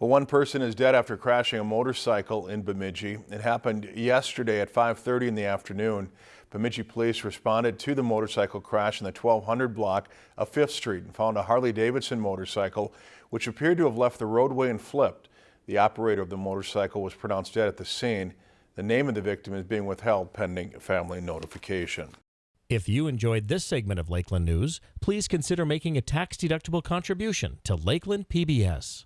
Well, one person is dead after crashing a motorcycle in Bemidji. It happened yesterday at 5.30 in the afternoon. Bemidji police responded to the motorcycle crash in the 1200 block of 5th Street and found a Harley-Davidson motorcycle which appeared to have left the roadway and flipped. The operator of the motorcycle was pronounced dead at the scene. The name of the victim is being withheld pending family notification. If you enjoyed this segment of Lakeland News, please consider making a tax-deductible contribution to Lakeland PBS.